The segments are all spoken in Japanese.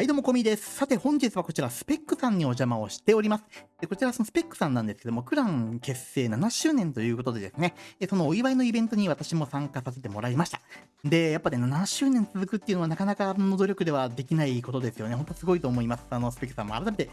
はい、どうも、こみです。さて、本日はこちら、スペックさんにお邪魔をしております。でこちら、そのスペックさんなんですけども、クラン結成7周年ということでですね、そのお祝いのイベントに私も参加させてもらいました。で、やっぱね、7周年続くっていうのはなかなかの努力ではできないことですよね。ほんとすごいと思います。あの、スペックさんも改めて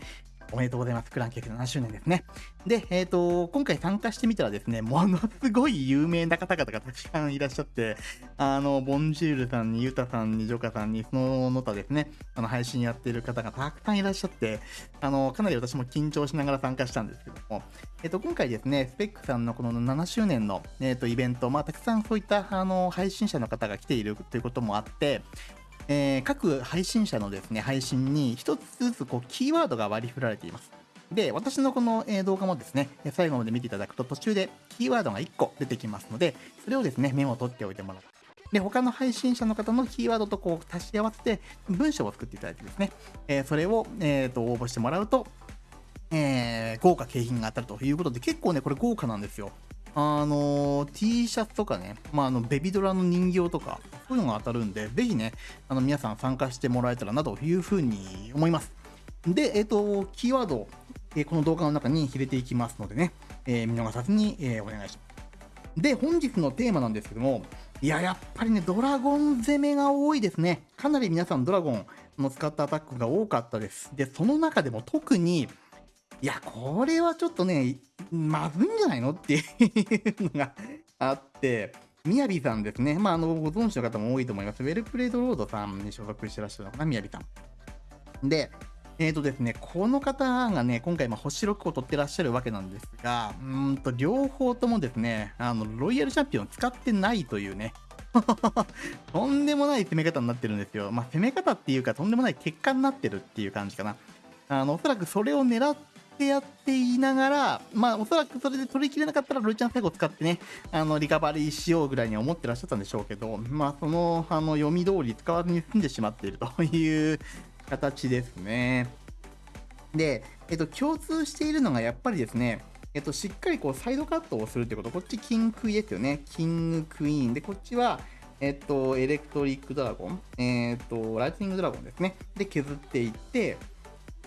おめでとうございます。クラン結成7周年ですね。で、えっ、ー、と、今回参加してみたらですね、ものすごい有名な方々がたくさんいらっしゃって、あの、ボンジュールさんに、ユタさんに、ジョカさんに、そのの他ですね、あの、配信やってる方がたくさんいらっしゃって、あの、かなり私も緊張しながら参加したんですけども、えっ、ー、と、今回ですね、スペックさんのこの7周年の、えっ、ー、と、イベント、まあ、たくさんそういった、あの、配信者の方が来ているということもあって、えー、各配信者のですね、配信に一つずつこうキーワードが割り振られています。で、私のこの動画もですね、最後まで見ていただくと途中でキーワードが1個出てきますので、それをですね、メモを取っておいてもらう。で、他の配信者の方のキーワードとこう足し合わせて文章を作っていただいてですね、えー、それを、えーと、応募してもらうと、えー、豪華景品が当たるということで、結構ね、これ豪華なんですよ。あの、T シャツとかね、まあ、あの、ベビドラの人形とか、そういうのが当たるんで、ぜひね、あの、皆さん参加してもらえたらなというふうに思います。で、えっ、ー、と、キーワードえこの動画の中に入れていきますのでね、え見逃さずに、えお願いします。で、本日のテーマなんですけども、いや、やっぱりね、ドラゴン攻めが多いですね。かなり皆さんドラゴンの使ったアタックが多かったです。で、その中でも特に、いや、これはちょっとね、まずいんじゃないのっていうのがあって、みやびさんですね。まあ、あの、ご存知の方も多いと思います。ウェルプレイドロードさんに所属してらっしゃるのかな、みやびさん。で、えーとですね、この方がね、今回、星6を取ってらっしゃるわけなんですが、うんと、両方ともですね、あの、ロイヤルチャンピオンを使ってないというね、とんでもない攻め方になってるんですよ。まあ、攻め方っていうか、とんでもない結果になってるっていう感じかな。あの、おそらくそれを狙ってやっていながら、まあ、おそらくそれで取りきれなかったら、ロイちゃん最後使ってね、あの、リカバリーしようぐらいに思ってらっしゃったんでしょうけど、まあ、その、あの、読み通り使わずに済んでしまっているという形ですね。で、えっと、共通しているのがやっぱりですね、えっと、しっかりこうサイドカットをするってこと、こっちキングクイですよね。キングクイーン。で、こっちは、えっと、エレクトリックドラゴン、えっと、ライトニングドラゴンですね。で、削っていって、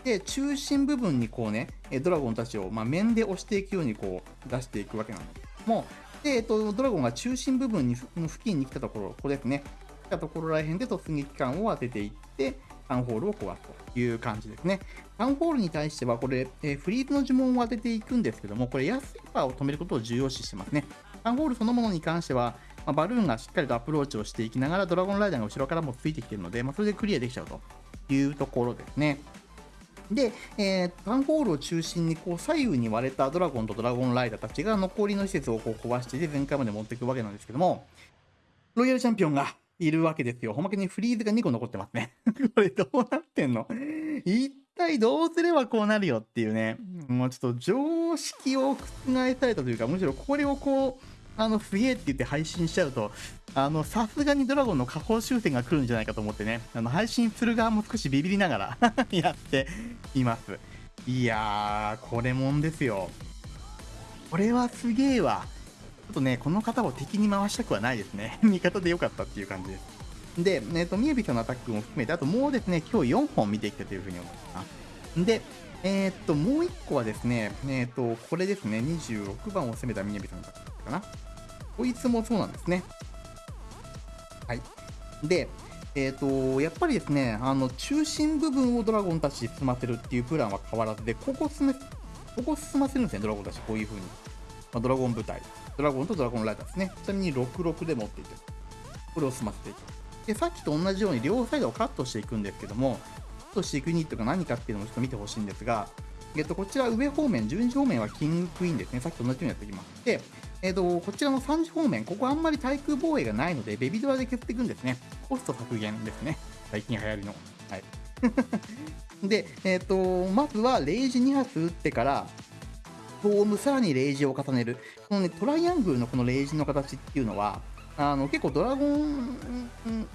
で、中心部分にこうね、ドラゴンたちを、まあ、面で押していくようにこう出していくわけなんですけども、で、えっと、ドラゴンが中心部分に付近に来たところ、ここですね。来たところらへんで突撃艦を当てていって、タウンホールを壊すという感じですね。タウンホールに対しては、これ、え、フリーズの呪文を当てていくんですけども、これ、安いパーを止めることを重要視してますね。タウンホールそのものに関しては、まあ、バルーンがしっかりとアプローチをしていきながら、ドラゴンライダーが後ろからもついてきてるので、まあ、それでクリアできちゃうというところですね。で、えー、タウンホールを中心にこう左右に割れたドラゴンとドラゴンライダーたちが残りの施設をこう壊していて全開まで持っていくわけなんですけども、ロイヤルチャンピオンがいるわけですよ。おまけにフリーズが2個残ってますね。これどうなってんの？一体どうすればこうなるよっていうね。もうちょっと常識を覆されたというか、むしろこれをこう、あの、すげえって言って配信しちゃうと、あの、さすがにドラゴンの下方修正が来るんじゃないかと思ってね、あの、配信する側も少しビビりながら やっています。いやー、これもんですよ。これはすげえわ。ちょっとね、この方を敵に回したくはないですね。味方でよかったっていう感じです。で、えっ、ー、と、みやびさんのアタックも含めて、あともうですね、今日4本見てきたというふうに思います。で、えっ、と、もう1個はですね、えっ、と、これですね、26番を攻めたみやびさんのアタックかな。こいつもそうなんですね。はい。で、えっ、と、やっぱりですね、あの、中心部分をドラゴンたち進ませるっていうプランは変わらずで、ここ進め、ここ進ませるんですね、ドラゴンたち、こういう風に。まあ、ドラゴン部隊。ドラゴンとドラゴンライダーですね。ちなみに66で持っていて、これを済ませていく。で、さっきと同じように両サイドをカットしていくんですけども、トしていくユニットが何かっていうのをちょっと見てほしいんですが、えっと、こちら上方面、12時方面はキングクイーンですね。さっきと同じようにやっていきます。で、えっと、こちらの3時方面、ここあんまり対空防衛がないので、ベビドラで削っていくんですね。コスト削減ですね。最近流行りの。はい。で、えっと、まずはレイジ2発撃ってから、トーム、さらにレイジを重ねる。このね、トライアングルのこのレイジの形っていうのは、あの、結構ドラゴン、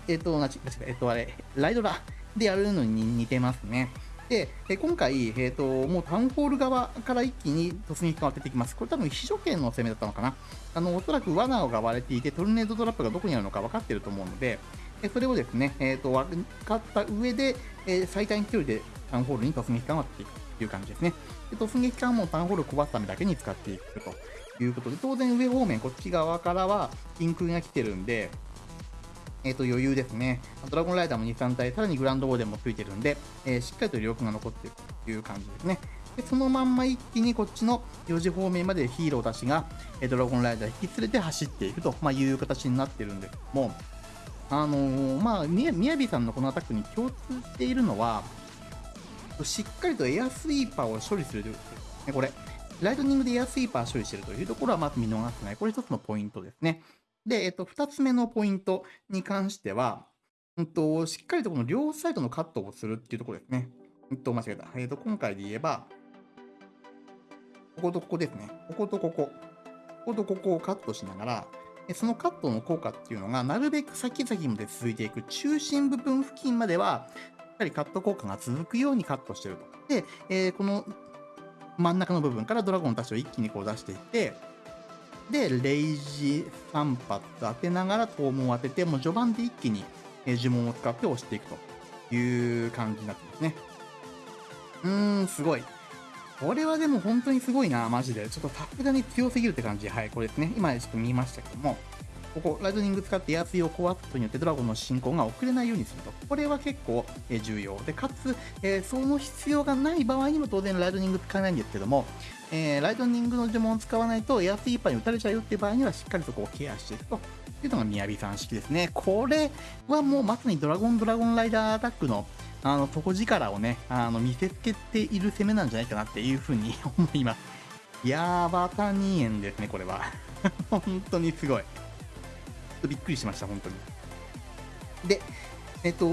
えっ、と、なち、えっ、と、あれ、ライドラでやるのに似てますね。で、え今回、えーと、もうタウンホール側から一気に突撃感を当てていきます。これ多分秘書権の攻めだったのかな。あの、おそらく罠が割れていて、トルネードトラップがどこにあるのか分かってると思うので、えそれをですね、えーと、分かった上で、えー、最短距離でタウンホールに突撃感を当てていくという感じですね。で突撃感もタウンホールを壊すためだけに使っていくということで、当然上方面、こっち側からは金空が来てるんで、えっ、ー、と、余裕ですね。ドラゴンライダーも2、3体、さらにグランドウォーデンもついてるんで、えー、しっかりと力が残ってるという感じですね。で、そのまんま一気にこっちの4時方面までヒーローたちが、えドラゴンライダー引き連れて走っていくと、まあ、いう形になってるんですけども、あのー、まあ、みやびさんのこのアタックに共通しているのは、しっかりとエアスイーパーを処理するということですね。これ、ライトニングでエアスイーパー処理してるというところはまず見逃せない。これ一つのポイントですね。で、えっと、二つ目のポイントに関しては、うんと、しっかりとこの両サイドのカットをするっていうところですね。うんと、間違えた。えっと、今回で言えば、こことここですね。こことここ。こことここをカットしながら、そのカットの効果っていうのが、なるべく先々まで続いていく中心部分付近までは、しっかりカット効果が続くようにカットしてると。で、えー、この真ん中の部分からドラゴンたちを一気にこう出していって、で、レイジ3発当てながら肛門を当てて、もう序盤で一気に呪文を使って押していくという感じになってますね。うーん、すごい。これはでも本当にすごいな、マジで。ちょっとさすがに強すぎるって感じ。はい、これですね。今ちょっと見ましたけども、ここ、ライトニング使ってエアツイを壊すことによってドラゴンの進行が遅れないようにすると。これは結構、え重要。で、かつ、え、その必要がない場合にも当然ライトニング使えないんですけども、えー、ライトニングの呪文を使わないとエアスイーパーに打たれちゃうよっていう場合にはしっかりそこをケアしていくというのがみやびさん式ですね。これはもうまさにドラゴンドラゴンライダーアタックのあの底力をね、あの見せつけている攻めなんじゃないかなっていうふうに思います。やーばた2円ですね、これは。本当にすごい。とびっくりしました、本当に。で、えっと、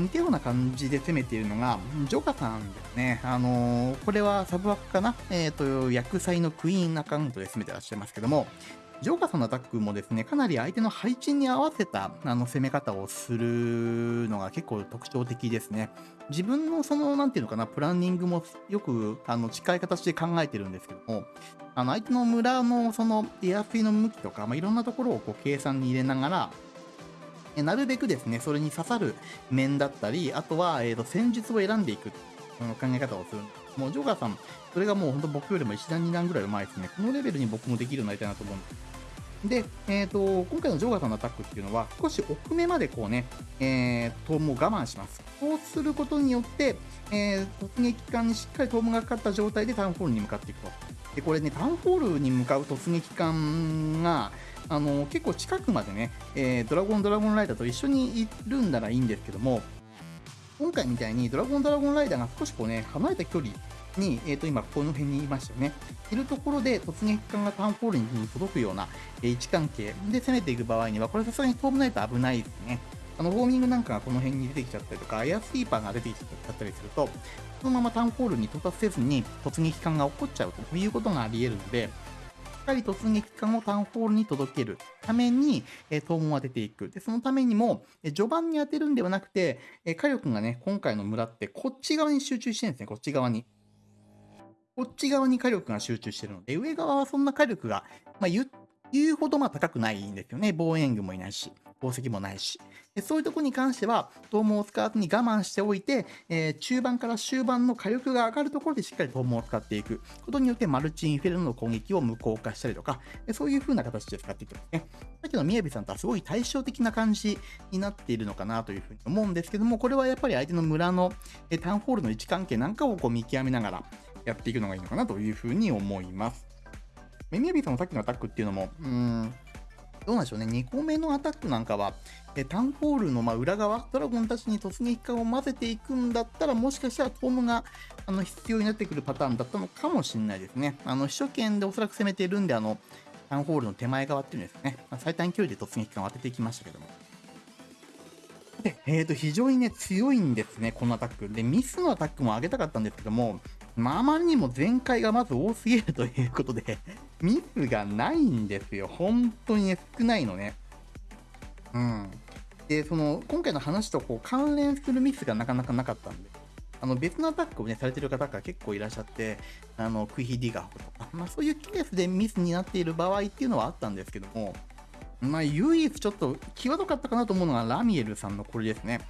似たような感じで攻めているのが、ジョガさんですね。あのー、これはサブ枠かな？えっ、と、薬剤のクイーンアカウントで攻めてらっしゃいますけども、ジョーカーさんのアタックもですね、かなり相手の配置に合わせたあの攻め方をするのが結構特徴的ですね。自分のその、なんていうのかな、プランニングもよくあの近い形で考えてるんですけども、あの相手の村のそのエアフィの向きとか、まあ、いろんなところをこう計算に入れながら、なるべくですね、それに刺さる面だったり、あとは、えーと、戦術を選んでいく考え方をするんです。もう、ジョーカーさん、それがもう本当僕よりも1段2段ぐらいうまいですね。このレベルに僕もできるようになりたいなと思うんです。で、えっ、ー、と、今回のジョーガさんのアタックっていうのは、少し奥目までこうね、えー、トームを我慢します。こうすることによって、えー、突撃艦にしっかりトームがかかった状態でタウンホールに向かっていくと。で、これね、タウンホールに向かう突撃艦が、あの結構近くまでね、えー、ドラゴンドラゴンライダーと一緒にいるんならいいんですけども、今回みたいにドラゴンドラゴンライダーが少しこうね、離れた距離に、えっ、ー、と、今、この辺にいましたよね。いるところで突撃艦がタウンホールに届くような、え、位置関係で攻めていく場合には、これさすがに飛ぶないと危ないですね。あの、ウォーミングなんかがこの辺に出てきちゃったりとか、エアスイーパーが出てきちゃったりすると、そのままタウンホールに到達せずに突撃艦が起こっちゃうということがあり得るので、かり突撃艦をタウンホールに届けるために、えー、東門を当てていく。で、そのためにも、え、序盤に当てるんではなくて、え、火力がね、今回の村ってこっち側に集中してるんですね、こっち側に。こっち側に火力が集中してるので、上側はそんな火力が、まあ、言うほどまあ高くないんですよね。防衛軍もいないし、宝石もないし。そういうとこに関しては、トームを使わずに我慢しておいて、えー、中盤から終盤の火力が上がるところでしっかりトームを使っていくことによって、マルチインフェルノの攻撃を無効化したりとか、そういう風な形で使っていくんですね。さっきのみやびさんとはすごい対照的な感じになっているのかなというふうに思うんですけども、これはやっぱり相手の村のタウンホールの位置関係なんかをこう見極めながら、やっていくのがいいのかなというふうに思います。メミヤビーさんのさっきのアタックっていうのも、うーん、どうなんでしょうね、2個目のアタックなんかは、えタウンホールのま裏側、ドラゴンたちに突撃艦を混ぜていくんだったら、もしかしたらトムがあの必要になってくるパターンだったのかもしれないですね。あの秘書権でおそらく攻めているんで、あのタウンホールの手前側っていうんですね、まあ、最短距離で突撃艦を当てていきましたけども。で、えーと、非常にね、強いんですね、このアタック。で、ミスのアタックも上げたかったんですけども、まあ、あまりにも全開がまず多すぎるということで、ミスがないんですよ。本当にね、少ないのね。うん。で、その、今回の話とこう関連するミスがなかなかなかったんで。あの別のアタックをね、されてる方が結構いらっしゃって、あの、クイヒディガーとか、まあそういうケースでミスになっている場合っていうのはあったんですけども、まあ唯一ちょっと際どかったかなと思うのがラミエルさんのこれですね。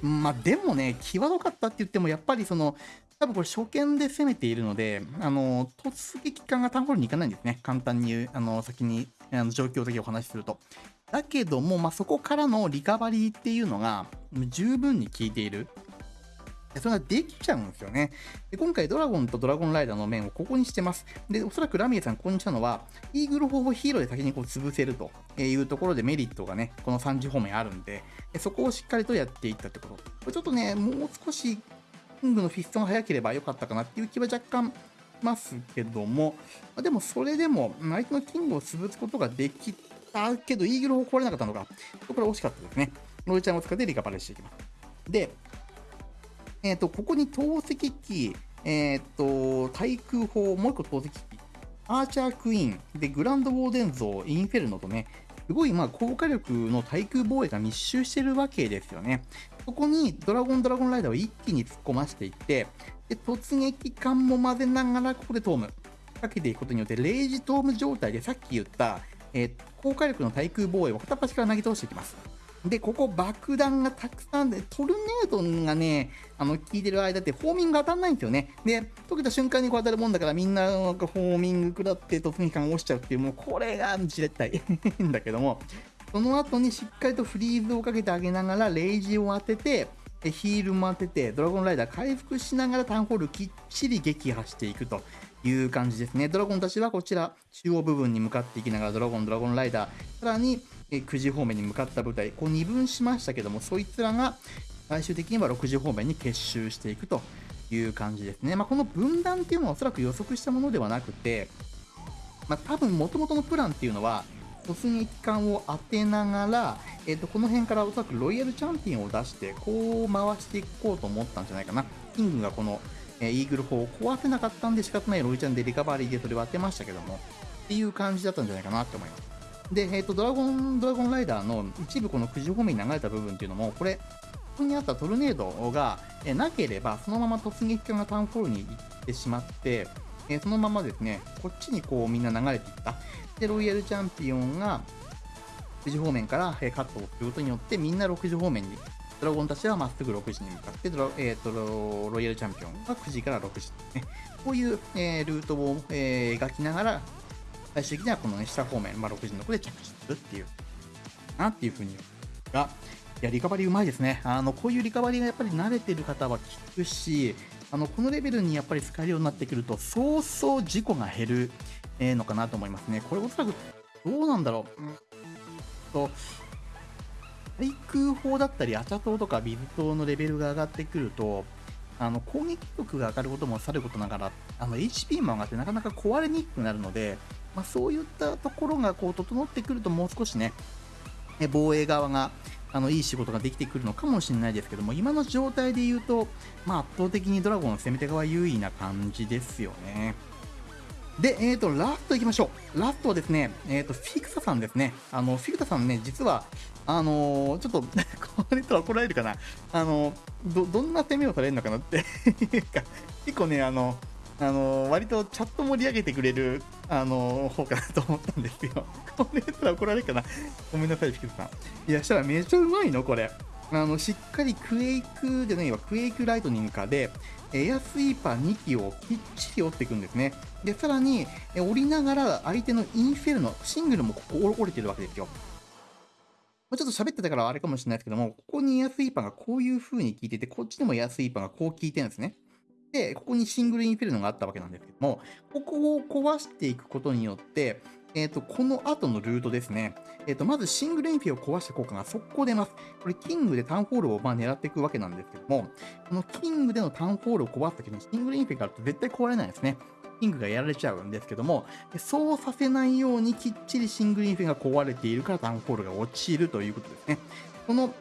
まあでもね、際どかったって言っても、やっぱりその、多分これ初見で攻めているので、あの、突撃艦がタウンホールに行かないんですね。簡単に、あの、先に、あの状況的にお話しすると。だけども、まあ、そこからのリカバリーっていうのが十分に効いている。それができちゃうんですよね。で今回ドラゴンとドラゴンライダーの面をここにしてます。で、おそらくラミエさんここにしたのは、イーグル砲をヒーローで先にこう潰せるというところでメリットがね、この3時方面あるんで、そこをしっかりとやっていったってこと。これちょっとね、もう少しキングのフィストが早ければよかったかなっていう気は若干ますけども、までもそれでも相手のキングを潰すことができたけど、イーグル砲壊れなかったのが、これ惜しかったですね。ロイちゃんを使ってリカバリーしていきます。で、えっ、と、ここに投石機、えっ、と、対空砲、もう一個投石機、アーチャークイーン、で、グランドウォーデン像、インフェルノとね、すごいまあ高火力の対空防衛が密集してるわけですよね。そこにドラゴンドラゴンライダーを一気に突っ込ませていって、で突撃艦も混ぜながらここでトームかけていくことによって、0時トーム状態でさっき言った、えー高火力の対空防衛を片っ端から投げ通していきます。で、ここ爆弾がたくさんで、トルネードがね、あの、効いてる間って、フォーミング当たんないんですよね。で、溶けた瞬間にこう当たるもんだから、みんながフォーミング食らって突撃艦が落ちちゃうっていう、もうこれが絶対んだけども、その後にしっかりとフリーズをかけてあげながら、レイジを当てて、ヒールも当てて、ドラゴンライダー回復しながらタウンホールきっちり撃破していくという感じですね。ドラゴンたちはこちら、中央部分に向かっていきながら、ドラゴン、ドラゴンライダー、さらに、9時方面に向かった部隊、こう二分しましたけども、そいつらが最終的には6時方面に結集していくという感じですね。まあ、この分断っていうのはおそらく予測したものではなくて、まあ、多分元々のプランっていうのは、突撃艦を当てながら、えー、とこの辺からおそらくロイヤルチャンピオンを出して、こう回していこうと思ったんじゃないかな。キングがこの、えイーグル砲を壊せなかったんで仕方ないロイちゃんでリカバリーでそれを当てましたけども、っていう感じだったんじゃないかなって思います。で、えっ、と、ドラゴン、ドラゴンライダーの一部この9時方面に流れた部分っていうのも、これ、ここにあったトルネードが、えなければ、そのまま突撃艦がタウンホールに行ってしまって、えそのままですね、こっちにこうみんな流れていった。で、ロイヤルチャンピオンが9時方面から、えカットをすることによって、みんな6時方面に、ドラゴンたちはまっすぐ6時に向かって、ドラえーとロロイヤルチャンピオンが9時から6時ですね。こういう、えールートを、えー描きながら、最終的にはこの、ね、下方面、まあ、6時のところで着地するっていう、なっていうふうに。が、いや、リカバリーうまいですね。あの、こういうリカバリーがやっぱり慣れてる方は効くし、あの、このレベルにやっぱり使えるようになってくると、そうそう事故が減る、えのかなと思いますね。これおそらく、どうなんだろう。うんと、対空砲だったり、アチャ島とかビズ島のレベルが上がってくると、あの攻撃力が上がることもさることながら、あの HP も上がってなかなか壊れにくくなるので、まあ、そういったところがこう整ってくると、もう少しね、防衛側があのいい仕事ができてくるのかもしれないですけども、今の状態で言うと、まあ、圧倒的にドラゴンの攻め手側優位な感じですよね。で、えーと、ラストいきましょう。ラストはですね、えーと、フィクサさんですね。あの、フィクサさんね、実は、あのーちょっと、これとは怒られるかな。あのど、どんな攻めをされるのかなっていうか、結構ね、あの、あの割とチャット盛り上げてくれる、あの方かなと思ったんですよ。これすら怒られるかな。ごめんなさい、フィクサさん。いや、したらめっちゃうまいの、これ。あの、しっかりクエイクじゃないわ、クエイクライトニングかで、エアスイーパー2機をきっちり折っていくんですね。で、さらに、折りながら相手のインフェルノ、シングルもここ折れてるわけですよ。ちょっと喋ってたからあれかもしれないですけども、ここにエアスイーパーがこういう風に効いてて、こっちにもエアスイーパーがこう効いてるんですね。で、ここにシングルインフェルノがあったわけなんですけども、ここを壊していくことによって、えっ、と、この後のルートですね。えっ、と、まずシングルインフェを壊した効果が速攻出ます。これ、キングでタウンホールをまあ狙っていくわけなんですけども、このキングでのタウンホールを壊すときにシングルインフェがあると絶対壊れないですね。キングがやられちゃうんですけども、そうさせないようにきっちりシングルインフェが壊れているからタウンホールが落ちるということですね。この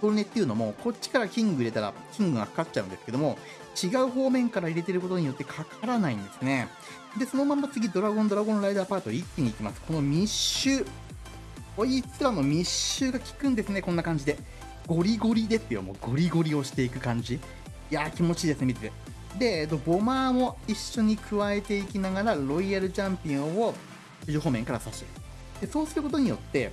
トルネっていうのも、こっちからキング入れたらキングがかかっちゃうんですけども、違う方面から入れてることによってかからないんですね。で、そのまま次、ドラゴン、ドラゴンライダーパート一気に行きます。この密集。こいつらの密集が効くんですね、こんな感じで。ゴリゴリですよ、もうゴリゴリをしていく感じ。いやー気持ちいいですね、見てて。で、えっと、ボマーも一緒に加えていきながら、ロイヤルチャンピオンを10方面から刺していく。で、そうすることによって、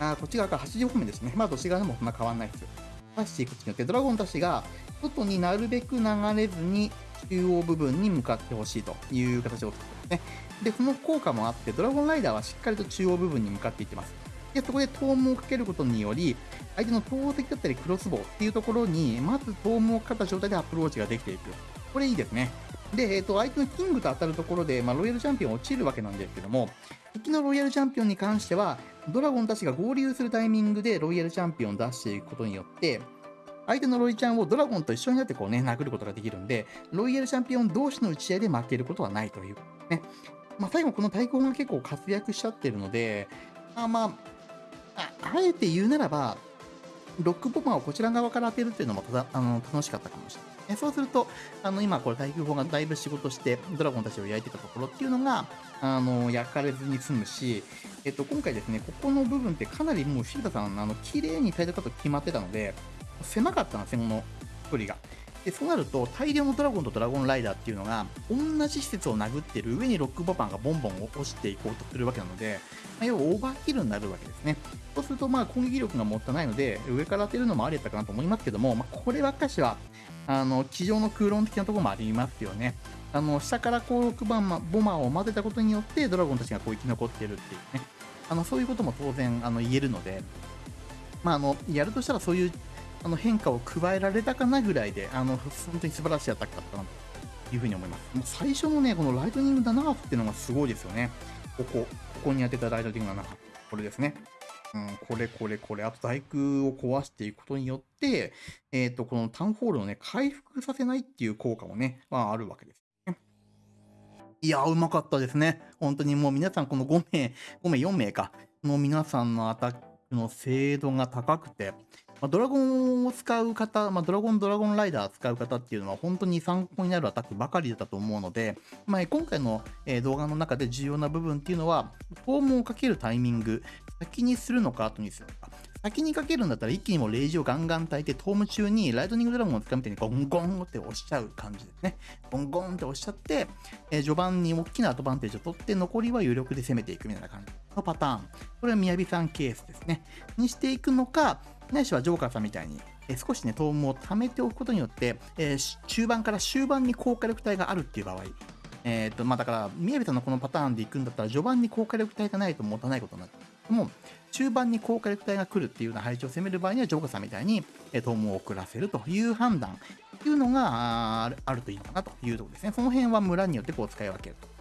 あこっち側から80方面ですね。まあ、どっち側でもそんな変わらないですよ。刺していくことによって、ドラゴンたちが外になるべく流れずに中央部分に向かってほしいという形を作ってますね。で、その効果もあって、ドラゴンライダーはしっかりと中央部分に向かっていってます。で、そこでトームをかけることにより、相手の投石だったりクロスボウっていうところに、まずトームをかった状態でアプローチができていく。これいいですね。で、えっ、ー、と、相手のキングと当たるところで、まあ、ロイヤルチャンピオン落ちるわけなんですけども、敵のロイヤルチャンピオンに関しては、ドラゴンたちが合流するタイミングでロイヤルチャンピオンを出していくことによって、相手のロイちゃんをドラゴンと一緒になってこうね、殴ることができるんで、ロイヤルチャンピオン同士の打ち合いで負けることはないというね。まあ、最後この対抗が結構活躍しちゃってるので、まあまあ、あえて言うならば、ロックボマーをこちら側から当てるっていうのもただあの楽しかったかもしれない。そうすると、あの今これ対空砲がだいぶ仕事してドラゴンたちを焼いてたところっていうのが、あの焼かれずに済むし、えっと、今回ですね、ここの部分ってかなりもうシータさん、あの綺麗にタイトカット決まってたので、狭かったんですよ、この距離が。でそうなると大量のドラゴンとドラゴンライダーっていうのが同じ施設を殴ってる上にロックボタンがボンボン落ちていこうとするわけなので、まあ、要はオーバーキルになるわけですね。そうするとまあ攻撃力がもったいないので上から当てるのもありだったかなと思いますけども、まあ、こればっかしはあの机上の空論的なところもありますよね。あの下からこう6番ボマーを混ぜたことによってドラゴンたちがこう生き残ってるっていうね。あのそういうことも当然あの言えるのでまあ、あのやるとしたらそういうあの変化を加えられたかなぐらいで、あの本当に素晴らしいアタックだったなというふうに思います。もう最初のね、このライトニング7発っていうのがすごいですよね。ここ、ここに当てたライトニング7発。これですね。うん、これこれこれ、あと大空を壊していくことによって、えっ、ー、と、このタウンホールをね、回復させないっていう効果もね、まあ、あるわけですね。いやうまかったですね。本当にもう皆さん、この5名、5名、4名か、の皆さんのアタックの精度が高くて、まあ、ドラゴンを使う方、まあ、ドラゴン、ドラゴンライダー使う方っていうのは本当に参考になるアタックばかりだったと思うので、まあ、今回の、動画の中で重要な部分っていうのは、フォームをかけるタイミング、先にするのか後にするのか。先にかけるんだったら一気にもうレイジをガンガン焚いて、トーム中にライトニングドラゴンを使うみたいにゴンゴンって押しちゃう感じですね。ゴンゴンって押しちゃって、えー、序盤に大きなアドバンテージを取って、残りは有力で攻めていくみたいな感じのパターン。これは宮城さんケースですね。にしていくのか、ないしはジョーカーさんみたいに、え少しね、トームを貯めておくことによって、え、中盤から終盤に高火力帯があるっていう場合、えっ、と、まあ、だから、宮城さんのこのパターンで行くんだったら、序盤に高火力帯がないと持たないことになる。でも、中盤に高火力帯が来るっていうような配置を攻める場合には、ジョーカーさんみたいに、えー、トームを遅らせるという判断っていうのがあるといいのかなというところですね。その辺は村によってこう使い分けると。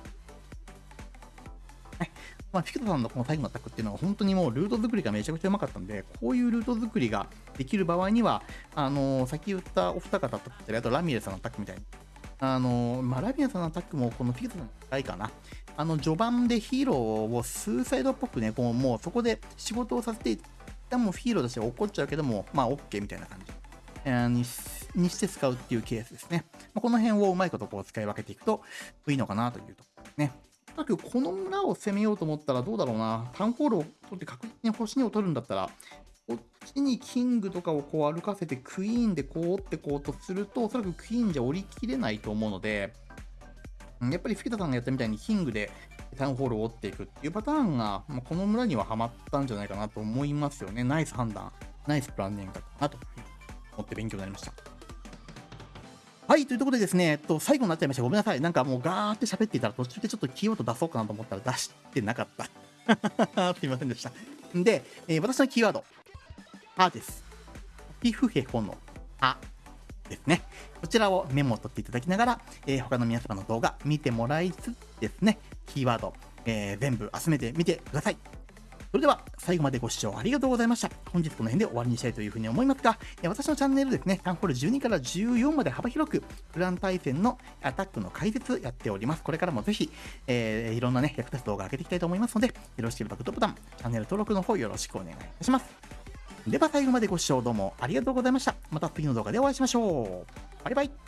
まあ、フィクトさんのこの最後のアタックっていうのは本当にもうルート作りがめちゃくちゃうまかったんで、こういうルート作りができる場合には、あのー、さっき言ったお二方だったり、あとラミレスさんのアタックみたいに、あのー、まあ、ラミレさんのアタックもこのフィクトさんの高いかな。あの、序盤でヒーローをスーサイドっぽくね、こうもうそこで仕事をさせて、でもヒーローとして怒っちゃうけども、まあ OK みたいな感じ。えー、ににして使うっていうケースですね。まあ、この辺をうまいことこう使い分けていくといいのかなというところですね。だけど、この村を攻めようと思ったらどうだろうな。タウンホールを取って確実に星2を取るんだったら、こっちにキングとかをこう歩かせてクイーンでこう折ってこうとすると、おそらくクイーンじゃ折りきれないと思うので、やっぱりフィケタさんがやったみたいにキングでタウンホールを折っていくっていうパターンが、まあ、この村にはハマったんじゃないかなと思いますよね。ナイス判断、ナイスプランニングだったなと思って勉強になりました。はい、というとことでですね、えっと、最後になっちゃいました。ごめんなさい。なんかもうガーって喋っていたら途中でちょっとキーワード出そうかなと思ったら出してなかった。すいませんでした。で、えー、私のキーワード、歯です。皮膚へほの歯ですね。こちらをメモを取っていただきながら、えー、他の皆様の動画見てもらいつつですね、キーワード、えー、全部集めてみてください。それでは最後までご視聴ありがとうございました。本日この辺で終わりにしたいというふうに思いますが、私のチャンネルですね、タンホール12から14まで幅広く、クラン対戦のアタックの解説やっております。これからもぜひ、えー、いろんなね、役立つ動画上げていきたいと思いますので、よろしければグッドボタン、チャンネル登録の方よろしくお願いいたします。では最後までご視聴どうもありがとうございました。また次の動画でお会いしましょう。バイバイ。